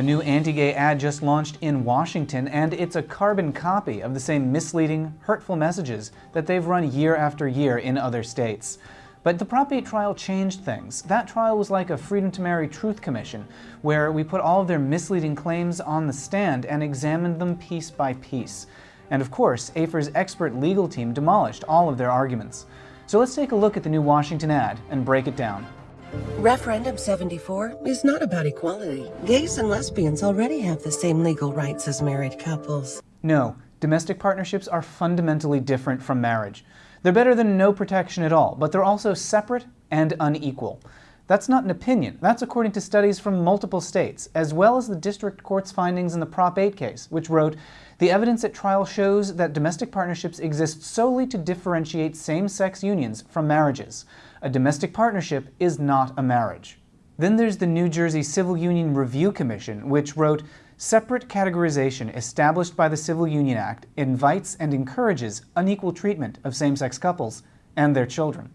A new anti-gay ad just launched in Washington, and it's a carbon copy of the same misleading, hurtful messages that they've run year after year in other states. But the Prop 8 trial changed things. That trial was like a Freedom to Marry Truth Commission, where we put all of their misleading claims on the stand and examined them piece by piece. And of course, AFER's expert legal team demolished all of their arguments. So let's take a look at the new Washington ad and break it down. Referendum 74 is not about equality. Gays and lesbians already have the same legal rights as married couples. No, domestic partnerships are fundamentally different from marriage. They're better than no protection at all, but they're also separate and unequal. That's not an opinion. That's according to studies from multiple states, as well as the district court's findings in the Prop 8 case, which wrote, the evidence at trial shows that domestic partnerships exist solely to differentiate same-sex unions from marriages. A domestic partnership is not a marriage. Then there's the New Jersey Civil Union Review Commission, which wrote, Separate categorization established by the Civil Union Act invites and encourages unequal treatment of same-sex couples and their children.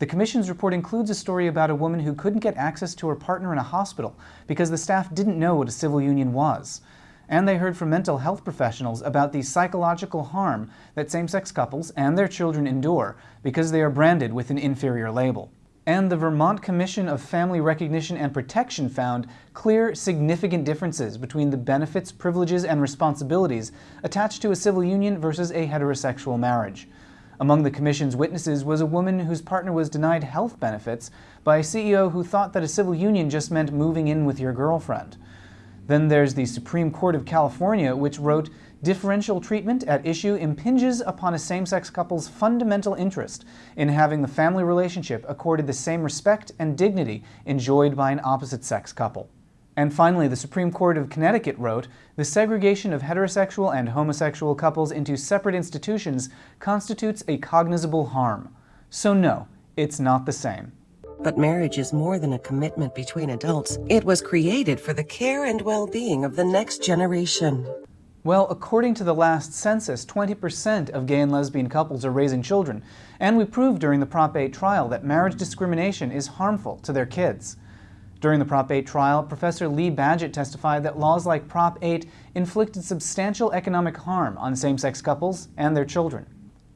The Commission's report includes a story about a woman who couldn't get access to her partner in a hospital because the staff didn't know what a civil union was. And they heard from mental health professionals about the psychological harm that same-sex couples and their children endure because they are branded with an inferior label. And the Vermont Commission of Family Recognition and Protection found clear, significant differences between the benefits, privileges, and responsibilities attached to a civil union versus a heterosexual marriage. Among the Commission's witnesses was a woman whose partner was denied health benefits by a CEO who thought that a civil union just meant moving in with your girlfriend. Then there's the Supreme Court of California, which wrote, differential treatment at issue impinges upon a same-sex couple's fundamental interest in having the family relationship accorded the same respect and dignity enjoyed by an opposite-sex couple. And finally, the Supreme Court of Connecticut wrote, the segregation of heterosexual and homosexual couples into separate institutions constitutes a cognizable harm. So no, it's not the same. But marriage is more than a commitment between adults. It was created for the care and well-being of the next generation. Well, according to the last census, 20% of gay and lesbian couples are raising children, and we proved during the Prop 8 trial that marriage discrimination is harmful to their kids. During the Prop 8 trial, Professor Lee Badgett testified that laws like Prop 8 inflicted substantial economic harm on same-sex couples and their children.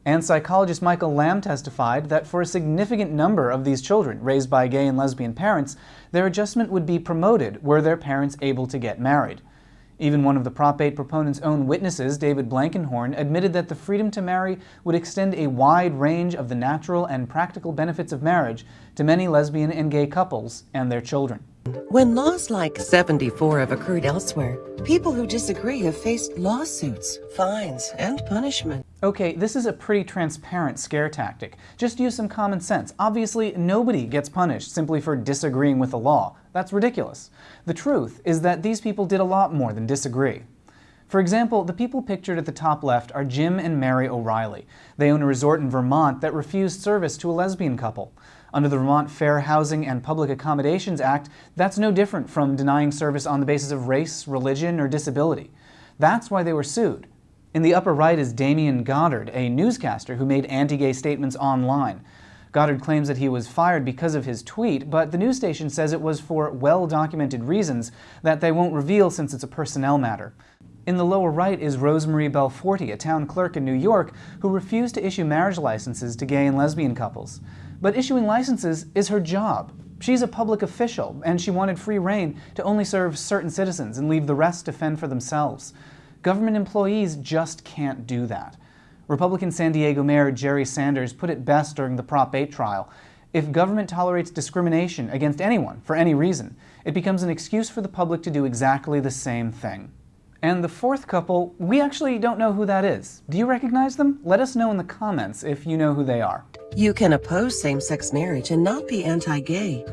And psychologist Michael Lamb testified that for a significant number of these children raised by gay and lesbian parents, their adjustment would be promoted were their parents able to get married. Even one of the Prop 8 proponents' own witnesses, David Blankenhorn, admitted that the freedom to marry would extend a wide range of the natural and practical benefits of marriage to many lesbian and gay couples and their children. When laws like 74 have occurred elsewhere, people who disagree have faced lawsuits, fines, and punishment. Okay, this is a pretty transparent scare tactic. Just use some common sense. Obviously, nobody gets punished simply for disagreeing with the law. That's ridiculous. The truth is that these people did a lot more than disagree. For example, the people pictured at the top left are Jim and Mary O'Reilly. They own a resort in Vermont that refused service to a lesbian couple. Under the Vermont Fair Housing and Public Accommodations Act, that's no different from denying service on the basis of race, religion, or disability. That's why they were sued. In the upper right is Damian Goddard, a newscaster who made anti-gay statements online. Goddard claims that he was fired because of his tweet, but the news station says it was for well-documented reasons that they won't reveal since it's a personnel matter. In the lower right is Rosemarie Belforti, a town clerk in New York, who refused to issue marriage licenses to gay and lesbian couples. But issuing licenses is her job. She's a public official, and she wanted free reign to only serve certain citizens and leave the rest to fend for themselves. Government employees just can't do that. Republican San Diego Mayor Jerry Sanders put it best during the Prop 8 trial. If government tolerates discrimination against anyone for any reason, it becomes an excuse for the public to do exactly the same thing. And the fourth couple, we actually don't know who that is. Do you recognize them? Let us know in the comments if you know who they are. You can oppose same-sex marriage and not be anti-gay.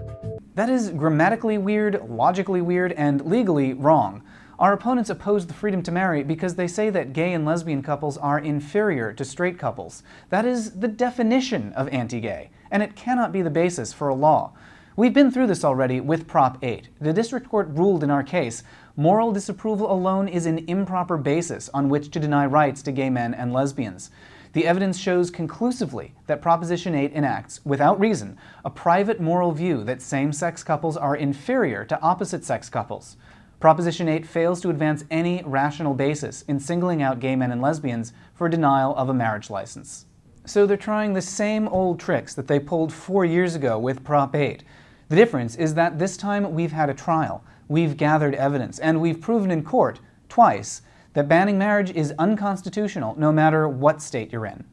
That is grammatically weird, logically weird, and legally wrong. Our opponents oppose the freedom to marry because they say that gay and lesbian couples are inferior to straight couples. That is the definition of anti-gay, and it cannot be the basis for a law. We've been through this already with Prop 8. The district court ruled in our case, moral disapproval alone is an improper basis on which to deny rights to gay men and lesbians. The evidence shows conclusively that Proposition 8 enacts, without reason, a private moral view that same-sex couples are inferior to opposite-sex couples. Proposition 8 fails to advance any rational basis in singling out gay men and lesbians for denial of a marriage license. So they're trying the same old tricks that they pulled four years ago with Prop 8. The difference is that this time we've had a trial, we've gathered evidence, and we've proven in court, twice, that banning marriage is unconstitutional no matter what state you're in.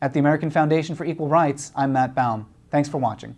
At the American Foundation for Equal Rights, I'm Matt Baum. Thanks for watching.